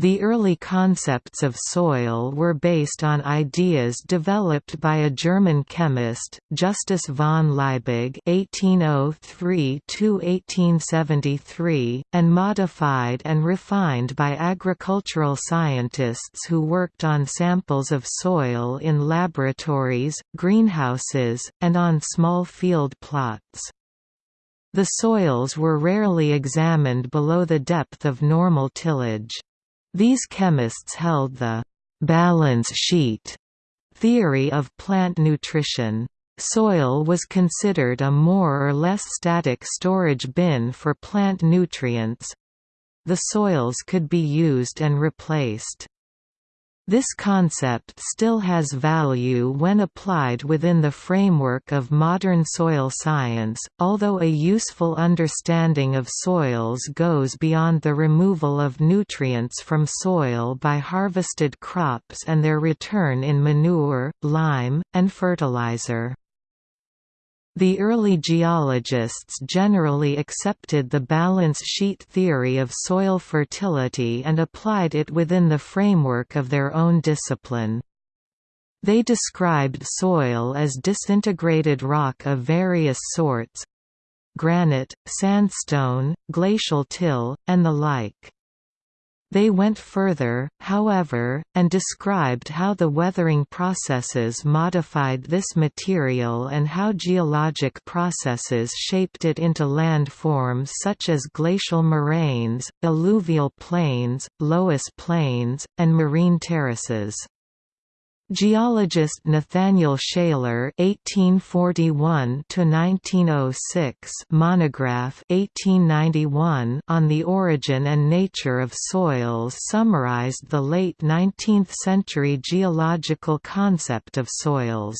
The early concepts of soil were based on ideas developed by a German chemist, Justus von Liebig (1803–1873), and modified and refined by agricultural scientists who worked on samples of soil in laboratories, greenhouses, and on small field plots. The soils were rarely examined below the depth of normal tillage. These chemists held the «balance sheet» theory of plant nutrition. Soil was considered a more or less static storage bin for plant nutrients. The soils could be used and replaced. This concept still has value when applied within the framework of modern soil science, although a useful understanding of soils goes beyond the removal of nutrients from soil by harvested crops and their return in manure, lime, and fertilizer. The early geologists generally accepted the balance sheet theory of soil fertility and applied it within the framework of their own discipline. They described soil as disintegrated rock of various sorts—granite, sandstone, glacial till, and the like. They went further, however, and described how the weathering processes modified this material and how geologic processes shaped it into landforms such as glacial moraines, alluvial plains, loess plains, and marine terraces. Geologist Nathaniel Shaler (1841–1906) monograph (1891) on the origin and nature of soils summarized the late 19th-century geological concept of soils.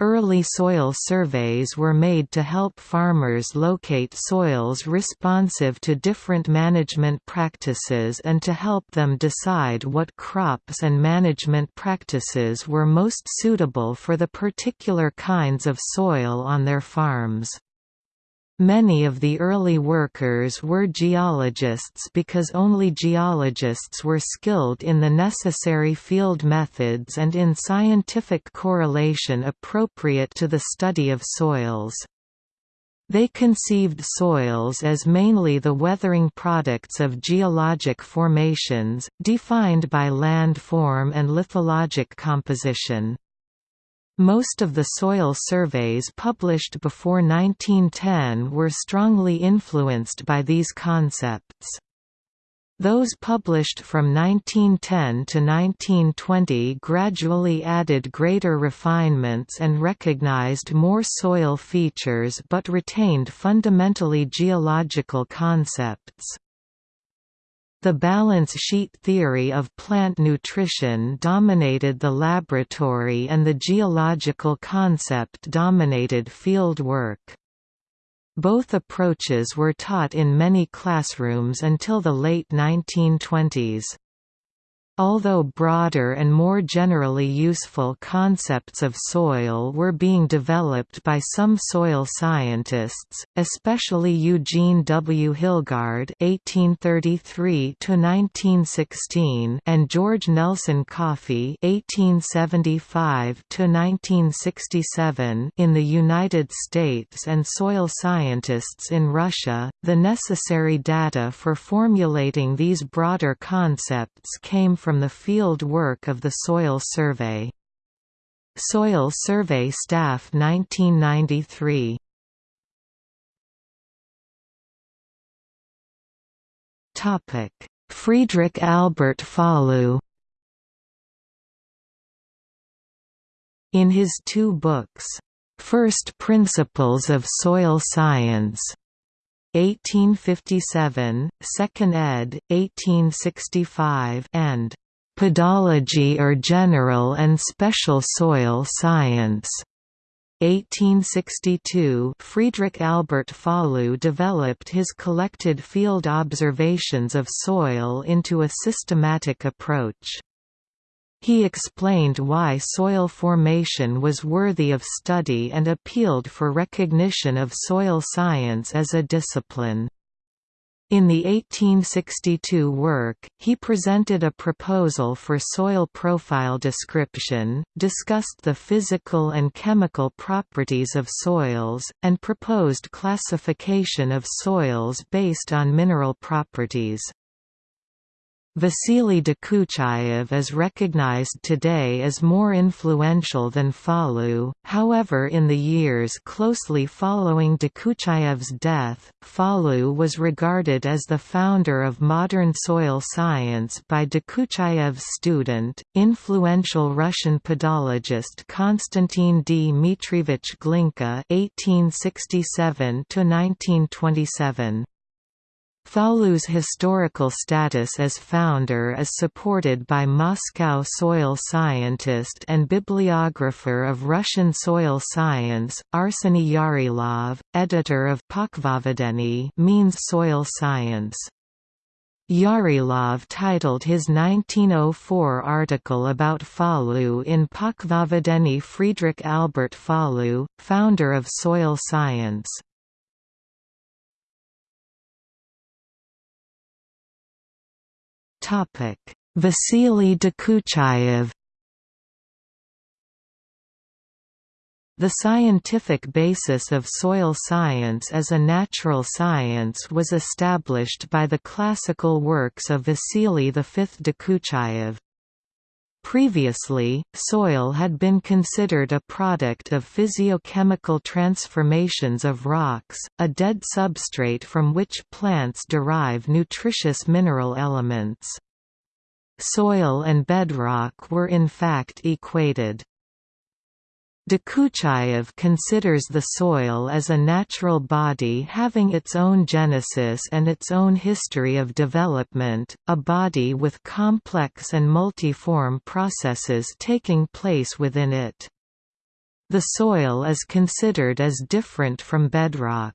Early soil surveys were made to help farmers locate soils responsive to different management practices and to help them decide what crops and management practices were most suitable for the particular kinds of soil on their farms. Many of the early workers were geologists because only geologists were skilled in the necessary field methods and in scientific correlation appropriate to the study of soils. They conceived soils as mainly the weathering products of geologic formations, defined by land form and lithologic composition. Most of the soil surveys published before 1910 were strongly influenced by these concepts. Those published from 1910 to 1920 gradually added greater refinements and recognized more soil features but retained fundamentally geological concepts. The balance sheet theory of plant nutrition dominated the laboratory and the geological concept dominated field work. Both approaches were taught in many classrooms until the late 1920s. Although broader and more generally useful concepts of soil were being developed by some soil scientists, especially Eugene W. Hilgard (1833–1916) and George Nelson Coffey (1875–1967) in the United States and soil scientists in Russia, the necessary data for formulating these broader concepts came from from the field work of the Soil Survey. Soil Survey Staff 1993 Friedrich Albert Fallou In his two books, First Principles of Soil Science 1857, 2nd ed., 1865 and Pedology or General and Special Soil Science. 1862 Friedrich Albert Fallou developed his collected field observations of soil into a systematic approach. He explained why soil formation was worthy of study and appealed for recognition of soil science as a discipline. In the 1862 work, he presented a proposal for soil profile description, discussed the physical and chemical properties of soils, and proposed classification of soils based on mineral properties. Vasily Dokuchaev is recognized today as more influential than Fallou, however in the years closely following Dokuchaev's death, Fallou was regarded as the founder of modern soil science by Dokuchaev's student, influential Russian pedologist Konstantin Dmitrievich Glinka 1867 -1927. Fallou's historical status as founder is supported by Moscow soil scientist and bibliographer of Russian soil science, Arseny Yarilov, editor of Pochvovedenie means soil science. Yarilov titled his 1904 article about Fallou in Pochvovedenie Friedrich Albert Fallou, founder of soil science. Vasily Dokuchaev The scientific basis of soil science as a natural science was established by the classical works of Vasily V Dokuchaev. Previously, soil had been considered a product of physiochemical transformations of rocks, a dead substrate from which plants derive nutritious mineral elements. Soil and bedrock were in fact equated. Dokuchaev considers the soil as a natural body having its own genesis and its own history of development, a body with complex and multiform processes taking place within it. The soil is considered as different from bedrock.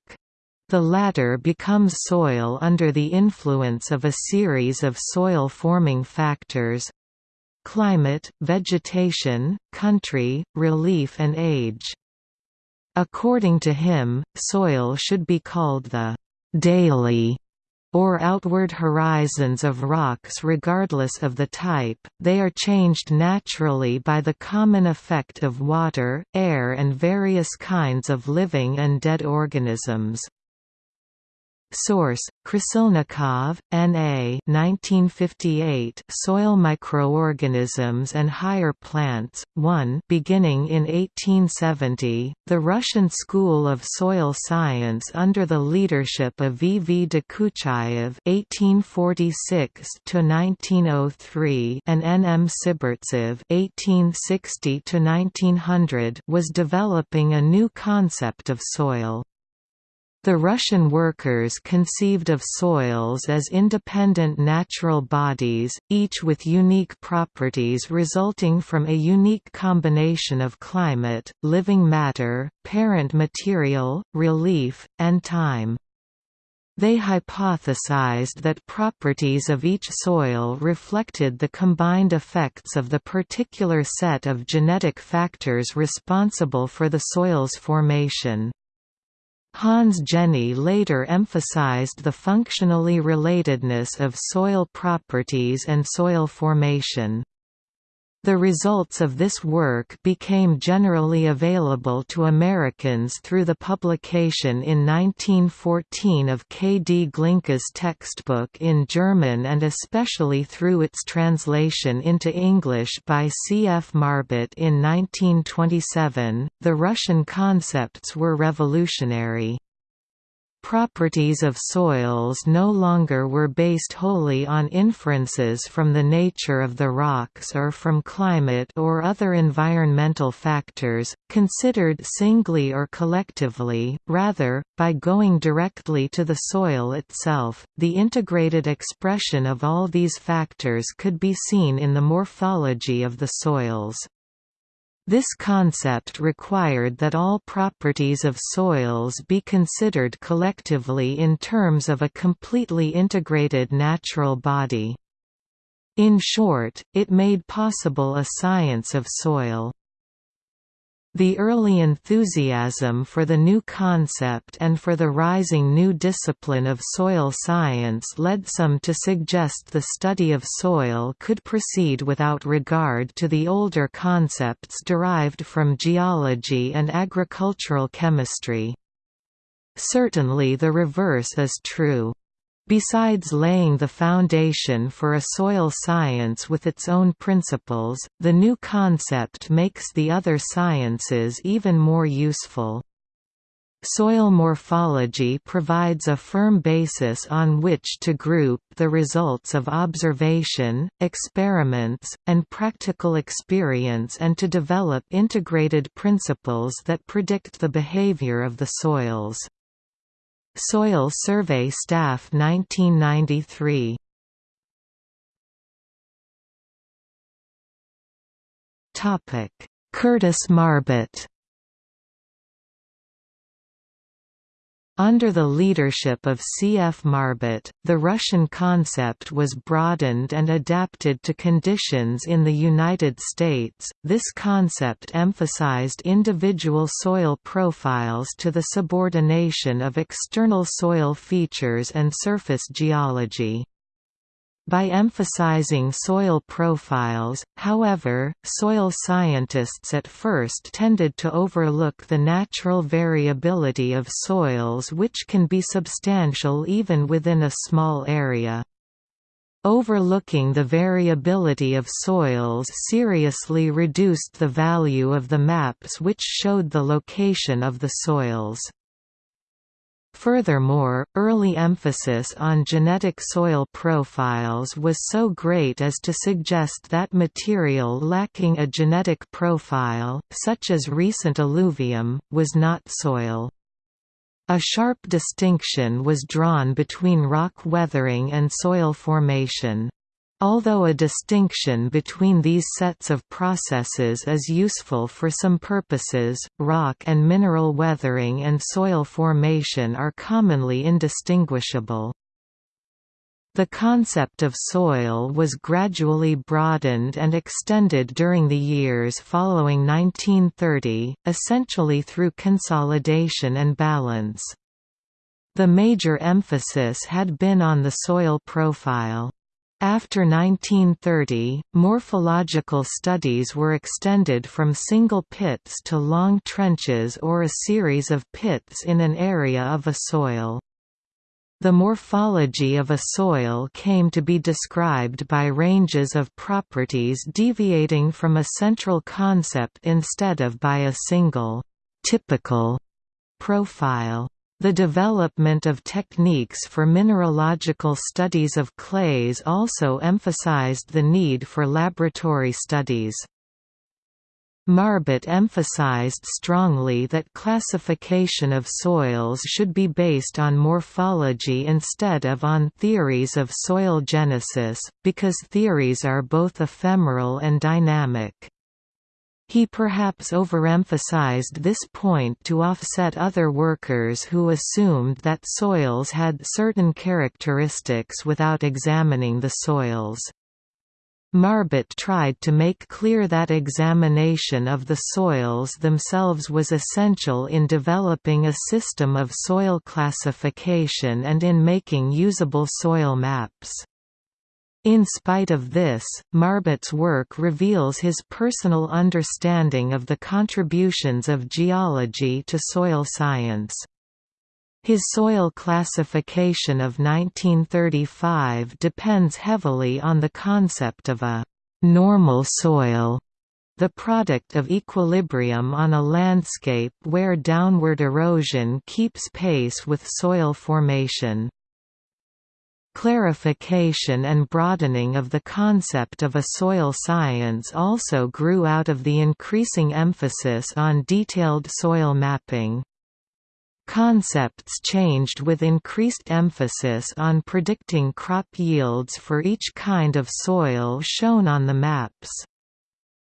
The latter becomes soil under the influence of a series of soil-forming factors, climate, vegetation, country, relief and age. According to him, soil should be called the «daily» or outward horizons of rocks regardless of the type, they are changed naturally by the common effect of water, air and various kinds of living and dead organisms. Source: Krasilnikov, N.A. 1958. Soil Microorganisms and Higher Plants. 1. Beginning in 1870, the Russian School of Soil Science under the leadership of V. V. Dokuchaev (1846–1903) and N. M. Sibirtsev (1860–1900) was developing a new concept of soil. The Russian workers conceived of soils as independent natural bodies, each with unique properties resulting from a unique combination of climate, living matter, parent material, relief, and time. They hypothesized that properties of each soil reflected the combined effects of the particular set of genetic factors responsible for the soil's formation. Hans Jenny later emphasized the functionally relatedness of soil properties and soil formation. The results of this work became generally available to Americans through the publication in 1914 of K. D. Glinka's textbook in German and especially through its translation into English by C. F. Marbut in 1927. The Russian concepts were revolutionary. Properties of soils no longer were based wholly on inferences from the nature of the rocks or from climate or other environmental factors, considered singly or collectively, rather, by going directly to the soil itself. The integrated expression of all these factors could be seen in the morphology of the soils. This concept required that all properties of soils be considered collectively in terms of a completely integrated natural body. In short, it made possible a science of soil. The early enthusiasm for the new concept and for the rising new discipline of soil science led some to suggest the study of soil could proceed without regard to the older concepts derived from geology and agricultural chemistry. Certainly the reverse is true. Besides laying the foundation for a soil science with its own principles, the new concept makes the other sciences even more useful. Soil morphology provides a firm basis on which to group the results of observation, experiments, and practical experience and to develop integrated principles that predict the behavior of the soils. Soil Survey Staff 1993 Topic Curtis Marbut Under the leadership of C. F. Marbut, the Russian concept was broadened and adapted to conditions in the United States. This concept emphasized individual soil profiles to the subordination of external soil features and surface geology. By emphasizing soil profiles, however, soil scientists at first tended to overlook the natural variability of soils which can be substantial even within a small area. Overlooking the variability of soils seriously reduced the value of the maps which showed the location of the soils. Furthermore, early emphasis on genetic soil profiles was so great as to suggest that material lacking a genetic profile, such as recent alluvium, was not soil. A sharp distinction was drawn between rock weathering and soil formation. Although a distinction between these sets of processes is useful for some purposes, rock and mineral weathering and soil formation are commonly indistinguishable. The concept of soil was gradually broadened and extended during the years following 1930, essentially through consolidation and balance. The major emphasis had been on the soil profile. After 1930, morphological studies were extended from single pits to long trenches or a series of pits in an area of a soil. The morphology of a soil came to be described by ranges of properties deviating from a central concept instead of by a single, typical profile. The development of techniques for mineralogical studies of clays also emphasized the need for laboratory studies. Marbut emphasized strongly that classification of soils should be based on morphology instead of on theories of soil genesis, because theories are both ephemeral and dynamic. He perhaps overemphasized this point to offset other workers who assumed that soils had certain characteristics without examining the soils. Marbut tried to make clear that examination of the soils themselves was essential in developing a system of soil classification and in making usable soil maps. In spite of this, Marbut's work reveals his personal understanding of the contributions of geology to soil science. His soil classification of 1935 depends heavily on the concept of a «normal soil», the product of equilibrium on a landscape where downward erosion keeps pace with soil formation. Clarification and broadening of the concept of a soil science also grew out of the increasing emphasis on detailed soil mapping. Concepts changed with increased emphasis on predicting crop yields for each kind of soil shown on the maps.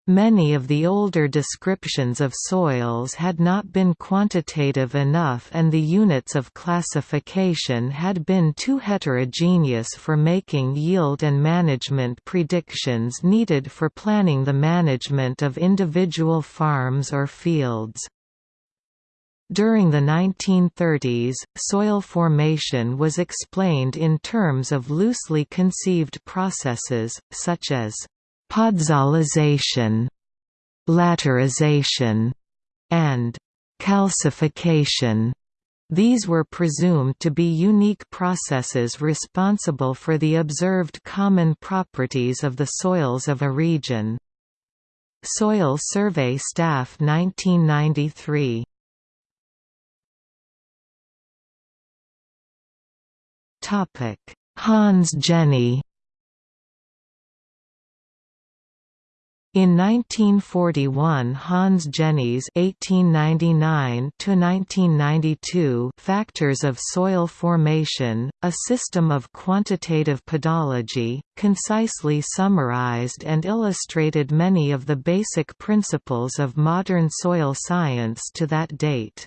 Many of the older descriptions of soils had not been quantitative enough and the units of classification had been too heterogeneous for making yield and management predictions needed for planning the management of individual farms or fields. During the 1930s, soil formation was explained in terms of loosely conceived processes, such as podzolization, laterization, and calcification. These were presumed to be unique processes responsible for the observed common properties of the soils of a region. Soil Survey Staff 1993 Hans Jenny In 1941 Hans Jenny's (1899–1992) Factors of Soil Formation, a system of quantitative pedology, concisely summarized and illustrated many of the basic principles of modern soil science to that date.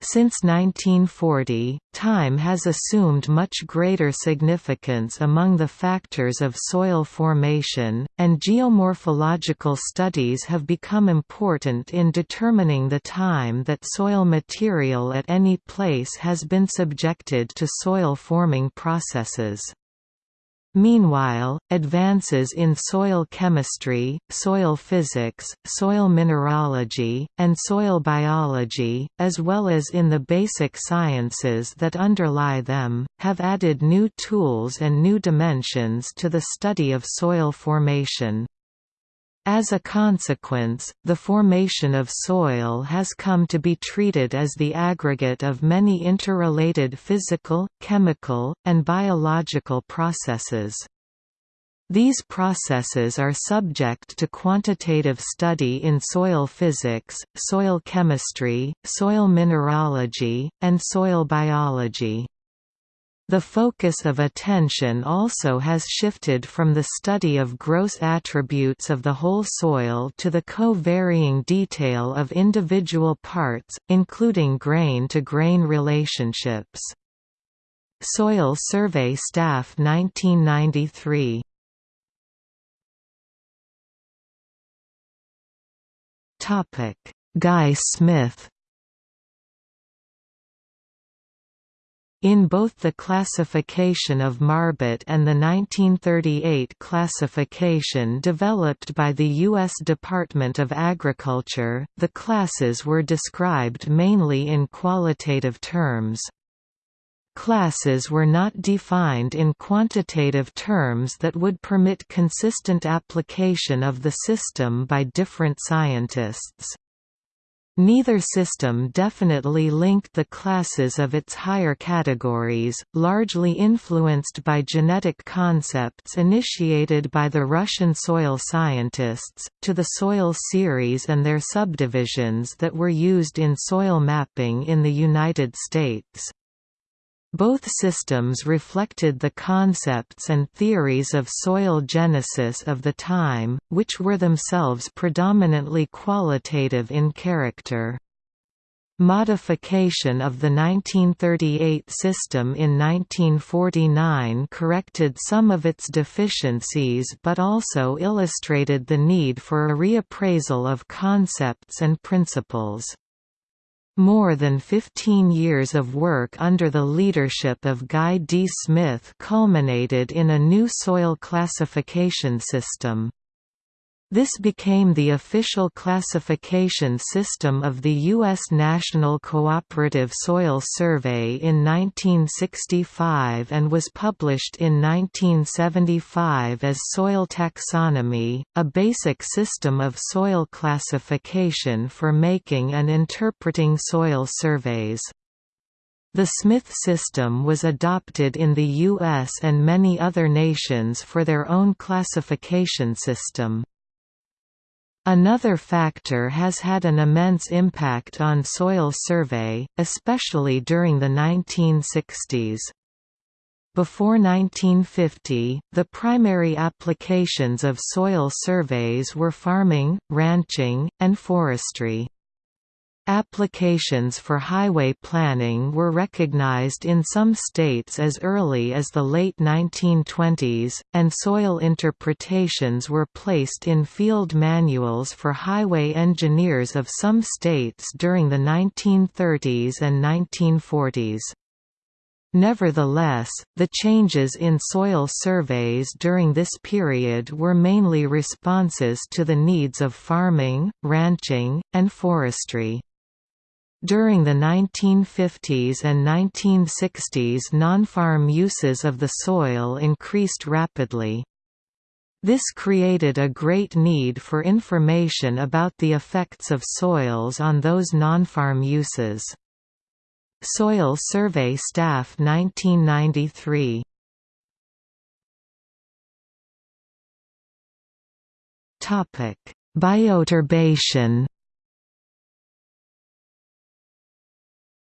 Since 1940, time has assumed much greater significance among the factors of soil formation, and geomorphological studies have become important in determining the time that soil material at any place has been subjected to soil-forming processes. Meanwhile, advances in soil chemistry, soil physics, soil mineralogy, and soil biology, as well as in the basic sciences that underlie them, have added new tools and new dimensions to the study of soil formation. As a consequence, the formation of soil has come to be treated as the aggregate of many interrelated physical, chemical, and biological processes. These processes are subject to quantitative study in soil physics, soil chemistry, soil mineralogy, and soil biology. The focus of attention also has shifted from the study of gross attributes of the whole soil to the co-varying detail of individual parts, including grain-to-grain -grain relationships. Soil Survey Staff 1993 Guy Smith In both the classification of Marbut and the 1938 classification developed by the U.S. Department of Agriculture, the classes were described mainly in qualitative terms. Classes were not defined in quantitative terms that would permit consistent application of the system by different scientists. Neither system definitely linked the classes of its higher categories, largely influenced by genetic concepts initiated by the Russian soil scientists, to the soil series and their subdivisions that were used in soil mapping in the United States. Both systems reflected the concepts and theories of soil genesis of the time, which were themselves predominantly qualitative in character. Modification of the 1938 system in 1949 corrected some of its deficiencies but also illustrated the need for a reappraisal of concepts and principles. More than 15 years of work under the leadership of Guy D. Smith culminated in a new soil classification system. This became the official classification system of the U.S. National Cooperative Soil Survey in 1965 and was published in 1975 as Soil Taxonomy, a basic system of soil classification for making and interpreting soil surveys. The Smith system was adopted in the U.S. and many other nations for their own classification system. Another factor has had an immense impact on soil survey, especially during the 1960s. Before 1950, the primary applications of soil surveys were farming, ranching, and forestry. Applications for highway planning were recognized in some states as early as the late 1920s, and soil interpretations were placed in field manuals for highway engineers of some states during the 1930s and 1940s. Nevertheless, the changes in soil surveys during this period were mainly responses to the needs of farming, ranching, and forestry. During the 1950s and 1960s non-farm uses of the soil increased rapidly. This created a great need for information about the effects of soils on those non-farm uses. Soil Survey Staff 1993 Bioturbation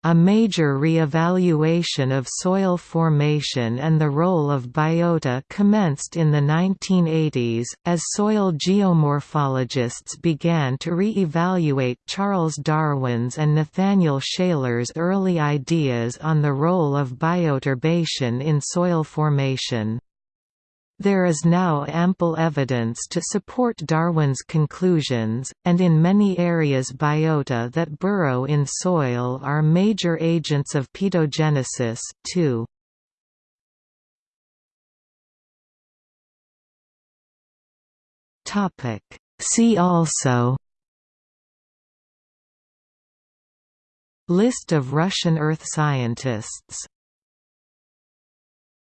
A major re-evaluation of soil formation and the role of biota commenced in the 1980s, as soil geomorphologists began to re-evaluate Charles Darwin's and Nathaniel Shaler's early ideas on the role of bioturbation in soil formation. There is now ample evidence to support Darwin's conclusions, and in many areas biota that burrow in soil are major agents of pedogenesis, too. See also List of Russian earth scientists